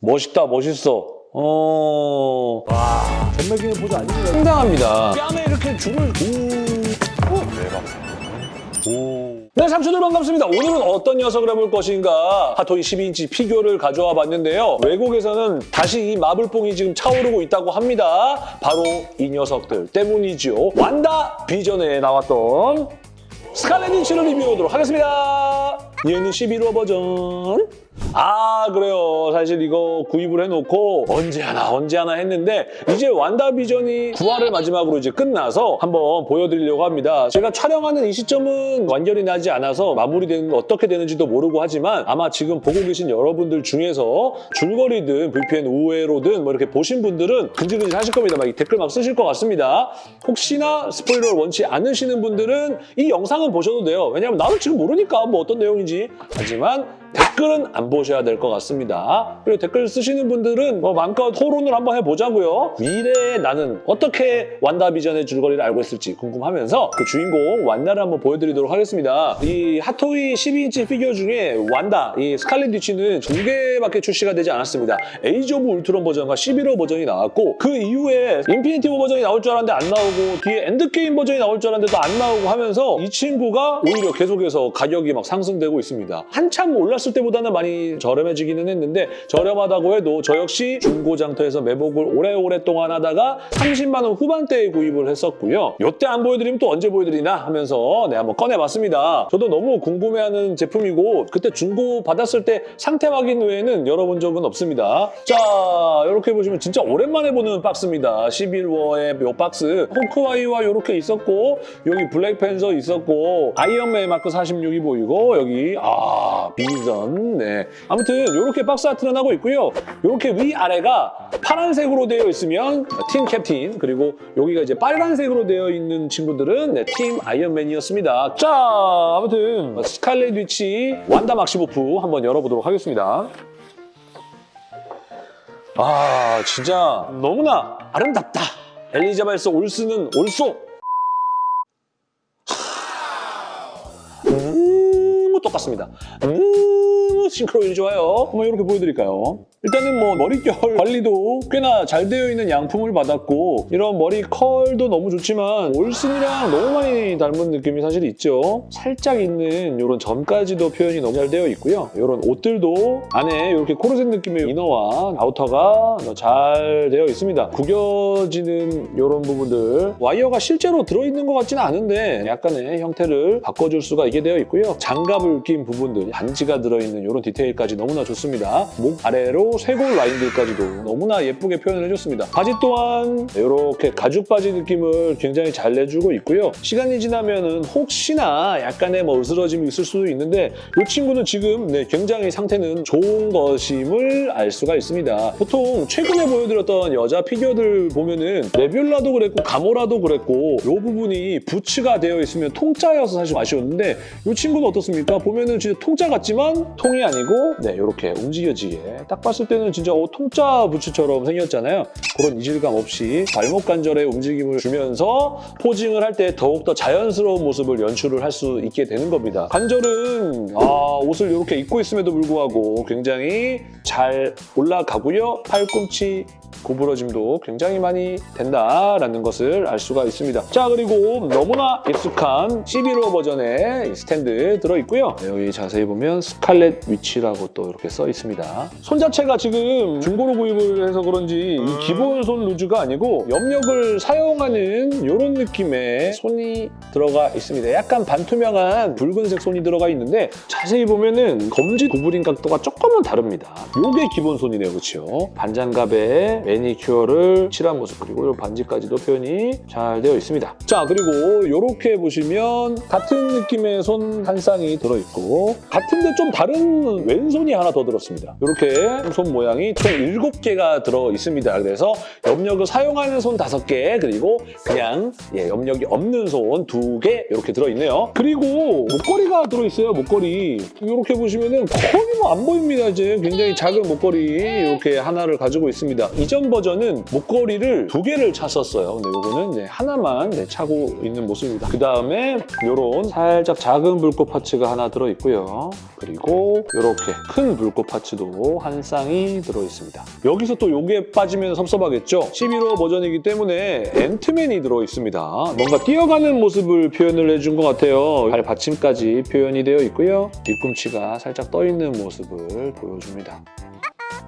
멋있다, 멋있어. 어... 와, 전매기는 포즈 아닙니다. 상당합니다. 뺨에 이렇게 줄을... 오... 오... 대박. 오... 네, 삼촌들 반갑습니다. 오늘은 어떤 녀석을 해볼 것인가 핫토이 12인치 피규어를 가져와 봤는데요. 외국에서는 다시 이 마블뽕이 지금 차오르고 있다고 합니다. 바로 이 녀석들 때문이죠. 완다 비전에 나왔던 스칼렛 위치를 리뷰하도록 하겠습니다. 얘는 11호 버전. 아 그래요. 사실 이거 구입을 해놓고 언제 하나 언제 하나 했는데 이제 완다비전이 9화를 마지막으로 이제 끝나서 한번 보여드리려고 합니다. 제가 촬영하는 이 시점은 완결이 나지 않아서 마무리되는 거 어떻게 되는지도 모르고 하지만 아마 지금 보고 계신 여러분들 중에서 줄거리든 VPN 우회로든 뭐 이렇게 보신 분들은 근질근질 하실 겁니다. 막이 댓글 막 쓰실 것 같습니다. 혹시나 스포일러를 원치 않으시는 분들은 이 영상은 보셔도 돼요. 왜냐하면 나도 지금 모르니까 뭐 어떤 내용인지. 하지만 댓글은 안 보셔야 될 것 같습니다. 그리고 댓글 쓰시는 분들은 뭐 마음껏 토론을 한번 해보자고요. 미래에 나는 어떻게 완다비전의 줄거리를 알고 있을지 궁금하면서 그 주인공 완다를 한번 보여드리도록 하겠습니다. 이 핫토이 12인치 피규어 중에 완다, 이 스칼렛 위치는 두 개밖에 출시가 되지 않았습니다. 에이지 오브 울트론 버전과 시빌 워 버전이 나왔고 그 이후에 인피니티 워 버전이 나올 줄 알았는데 안 나오고 뒤에 엔드게임 버전이 나올 줄 알았는데도 안 나오고 하면서 이 친구가 오히려 계속해서 가격이 막 상승되고 있습니다. 한참 올랐을 때보다는 많이 저렴해지기는 했는데 저렴하다고 해도 저 역시 중고장터에서 매복을 오래오랫동안 하다가 30만 원 후반대에 구입을 했었고요. 이때 안 보여드리면 또 언제 보여드리나 하면서 네, 한번 꺼내봤습니다. 저도 너무 궁금해하는 제품이고 그때 중고 받았을 때 상태 확인 외에는 열어본 적은 없습니다. 자, 이렇게 보시면 진짜 오랜만에 보는 박스입니다. 11월의 이 박스. 호크아이와 이렇게 있었고 여기 블랙팬서 있었고 아이언맨 마크 46이 보이고 여기 아 비 전네 아무튼 이렇게 박스 아트는 하고 있고요. 이렇게 위아래가 파란색으로 되어 있으면 팀 캡틴 그리고 여기가 이제 빨간색으로 되어 있는 친구들은 네, 팀 아이언맨이었습니다. 자 아무튼 스칼렛 위치 완다 막시모프 한번 열어보도록 하겠습니다. 아 진짜 너무나 아름답다. 엘리자베스 올스는 올소. 음, 똑같습니다. 음, 싱크로율이 좋아요. 한번 이렇게 보여드릴까요? 일단은 뭐 머릿결 관리도 꽤나 잘 되어 있는 양품을 받았고 이런 머리 컬도 너무 좋지만 올슨이랑 너무 많이 닮은 느낌이 사실 있죠. 살짝 있는 이런 점까지도 표현이 너무 잘 되어 있고요. 이런 옷들도 안에 이렇게 코르셋 느낌의 이너와 아우터가 잘 되어 있습니다. 구겨지는 이런 부분들 와이어가 실제로 들어있는 것 같지는 않은데 약간의 형태를 바꿔줄 수가 있게 되어 있고요. 장갑을 낀 부분들, 반지가 들어있는 이런 디테일까지 너무나 좋습니다. 목 아래로 쇄골 라인들까지도 너무나 예쁘게 표현을 해줬습니다. 바지 또한 이렇게 가죽 바지 느낌을 굉장히 잘 내주고 있고요. 시간이 지나면 혹시나 약간의 뭐 으스러짐이 있을 수도 있는데 이 친구는 지금 네, 굉장히 상태는 좋은 것임을 알 수가 있습니다. 보통 최근에 보여드렸던 여자 피규어들 보면은 네뷸라도 그랬고 가모라도 그랬고 이 부분이 부츠가 되어 있으면 통짜여서 사실 아쉬웠는데 이 친구는 어떻습니까? 보면은 진짜 통짜 같지만 통이 아니고 네 이렇게 움직여지게 딱 봤을 때는 진짜 어, 통짜 부츠처럼 생겼잖아요. 그런 이질감 없이 발목 관절에 움직임을 주면서 포징을 할 때 더욱더 자연스러운 모습을 연출을 할 수 있게 되는 겁니다. 관절은 아, 옷을 이렇게 입고 있음에도 불구하고 굉장히 잘 올라가고요. 팔꿈치 구부러짐도 굉장히 많이 된다라는 것을 알 수가 있습니다. 자 그리고 너무나 익숙한 시빌 워 버전의 스탠드 들어있고요. 네, 여기 자세히 보면 스칼렛 위치라고 또 이렇게 써 있습니다. 손 자체가 지금 중고로 구입을 해서 그런지 이 기본 손 loose가 아니고 염력을 사용하는 이런 느낌의 손이 들어가 있습니다. 약간 반투명한 붉은색 손이 들어가 있는데 자세히 보면은 검지 구부린 각도가 조금은 다릅니다. 이게 기본 손이네요. 그렇죠? 반장갑에 매니큐어를 칠한 모습 그리고 이 반지까지도 표현이 잘 되어 있습니다. 자 그리고 이렇게 보시면 같은 느낌의 손 한 쌍이 들어있고 같은데 좀 다른 왼손이 하나 더 들었습니다. 이렇게 손 모양이 총 7개가 들어있습니다. 그래서 염력을 사용하는 손 5개 그리고 그냥 예, 염력이 없는 손 2개 이렇게 들어있네요. 그리고 목걸이가 들어있어요. 목걸이 이렇게 보시면 은 거의 뭐 안 보입니다. 이제 굉장히 작은 목걸이 이렇게 하나를 가지고 있습니다. 이전 비전 버전은 목걸이를 두 개를 찼었어요. 근데 요거는 이제 하나만 네, 차고 있는 모습입니다. 그 다음에 요런 살짝 작은 불꽃 파츠가 하나 들어있고요. 그리고 요렇게 큰 불꽃 파츠도 한 쌍이 들어있습니다. 여기서 또 요게 빠지면 섭섭하겠죠? 11호 버전이기 때문에 앤트맨이 들어있습니다. 뭔가 뛰어가는 모습을 표현을 해준 것 같아요. 발 받침까지 표현이 되어 있고요. 뒤꿈치가 살짝 떠있는 모습을 보여줍니다.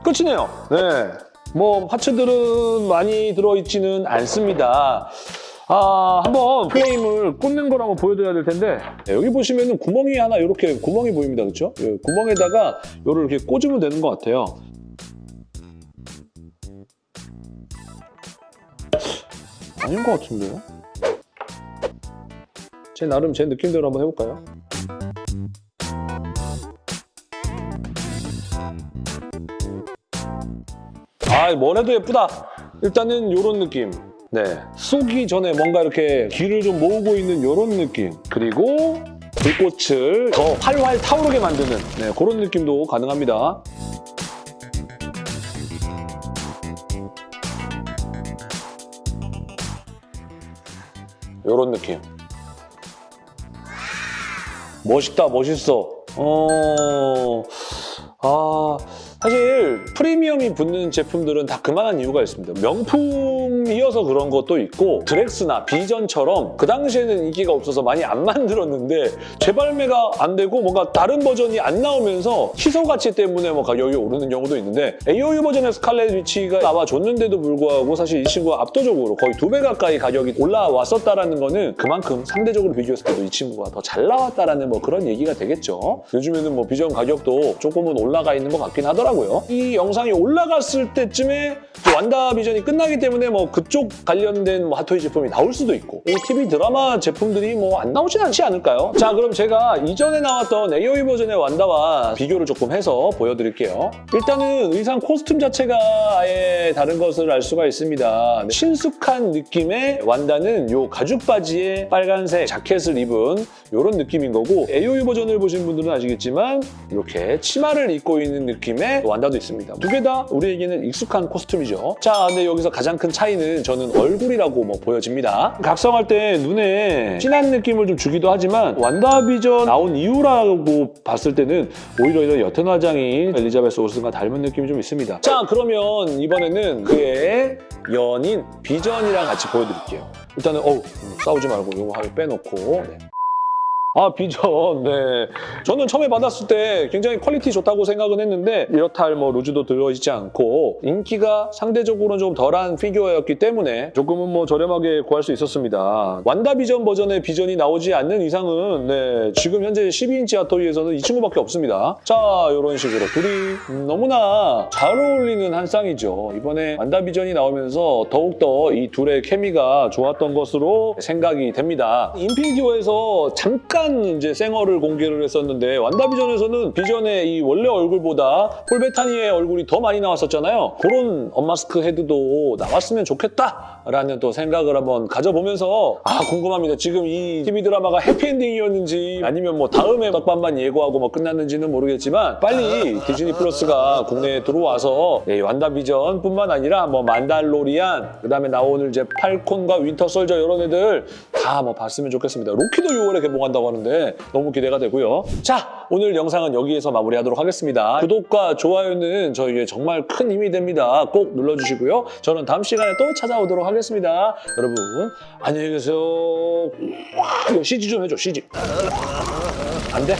끝이네요. 네. 뭐 파츠들은 많이 들어있지는 않습니다. 아, 한번 플레임을 꽂는 걸 한번 보여드려야 될 텐데 네, 여기 보시면은 구멍이 하나 이렇게 구멍이 보입니다. 그렇죠? 예, 구멍에다가 요를 이렇게 꽂으면 되는 것 같아요. 아닌 것 같은데요? 제 나름 제 느낌대로 한번 해볼까요? 아, 뭐래도 예쁘다. 일단은 이런 느낌. 네, 쏘기 전에 뭔가 이렇게 기를 좀 모으고 있는 이런 느낌. 그리고 불꽃을 더 활활 타오르게 만드는 네, 그런 느낌도 가능합니다. 이런 느낌. 멋있다, 멋있어. 어, 아, 사실 프리미엄이 붙는 제품들은 다 그만한 이유가 있습니다. 명품이어서 그런 것도 있고 드렉스나 비전처럼 그 당시에는 인기가 없어서 많이 안 만들었는데 재발매가 안 되고 뭔가 다른 버전이 안 나오면서 희소 가치 때문에 뭐 가격이 오르는 경우도 있는데 AOU 버전의 스칼렛 위치가 나와줬는데도 불구하고 사실 이 친구가 압도적으로 거의 두 배 가까이 가격이 올라왔었다라는 거는 그만큼 상대적으로 비교했을 때도 이 친구가 더 잘 나왔다라는 뭐 그런 얘기가 되겠죠. 요즘에는 뭐 비전 가격도 조금은 올라가 있는 것 같긴 하더라고요. 이 영상이 올라갔을 때쯤에 완다 비전이 끝나기 때문에 뭐 그쪽 관련된 뭐 핫토이 제품이 나올 수도 있고 이 TV 드라마 제품들이 뭐 안 나오진 않지 않을까요? 자 그럼 제가 이전에 나왔던 AOE 버전의 완다와 비교를 조금 해서 보여드릴게요. 일단은 의상 코스튬 자체가 아예 다른 것을 알 수가 있습니다. 신숙한 느낌의 완다는 요 가죽 바지에 빨간색 자켓을 입은 이런 느낌인 거고 AOE 버전을 보신 분들은 아시겠지만 이렇게 치마를 입고 있는 느낌의 완다도 있습니다. 두 개 다 우리에게는 익숙한 코스튬이죠. 자, 근데 여기서 가장 큰 차이는 저는 얼굴이라고 뭐 보여집니다. 각성할 때 눈에 진한 느낌을 좀 주기도 하지만 완다비전 나온 이유라고 봤을 때는 오히려 이런 옅은 화장인 엘리자베스 올슨과 닮은 느낌이 좀 있습니다. 자, 그러면 이번에는 그의 연인 비전이랑 같이 보여드릴게요. 일단은 어우 싸우지 말고 이거 하나 빼놓고 네. 아 비전 네. 저는 처음에 받았을 때 굉장히 퀄리티 좋다고 생각은 했는데 이렇다 할 뭐 loose도 들어있지 않고 인기가 상대적으로 좀 덜한 피규어였기 때문에 조금은 뭐 저렴하게 구할 수 있었습니다. 완다 비전 버전의 비전이 나오지 않는 이상은 네 지금 현재 12인치 핫토이에서는 이 친구밖에 없습니다. 자 이런 식으로 둘이 음, 너무나 잘 어울리는 한 쌍이죠. 이번에 완다 비전이 나오면서 더욱더 이 둘의 케미가 좋았던 것으로 생각이 됩니다. 인피니티 워에서 잠깐 이제 생얼을 공개를 했었는데 완다비전에서는 비전의 이 원래 얼굴보다 폴 베타니의 얼굴이 더 많이 나왔었잖아요. 그런 unmask 헤드도 나왔으면 좋겠다라는 또 생각을 한번 가져보면서 아 궁금합니다. 지금 이 TV 드라마가 해피엔딩이었는지 아니면 뭐 다음에 떡밥만 예고하고 뭐 끝났는지는 모르겠지만 빨리 디즈니 플러스가 국내에 들어와서 예, 완다비전뿐만 아니라 뭐 만달로리안 그다음에 나오는 이제 팔콘과 윈터 솔저 이런 애들 다 뭐 봤으면 좋겠습니다. 로키도 6월에 개봉한다고 하는데 너무 기대가 되고요. 자, 오늘 영상은 여기에서 마무리하도록 하겠습니다. 구독과 좋아요는 저에게 정말 큰 힘이 됩니다. 꼭 눌러주시고요. 저는 다음 시간에 또 찾아오도록 하겠습니다. 여러분 안녕히 계세요. CG 좀 해줘, CG. 안 돼?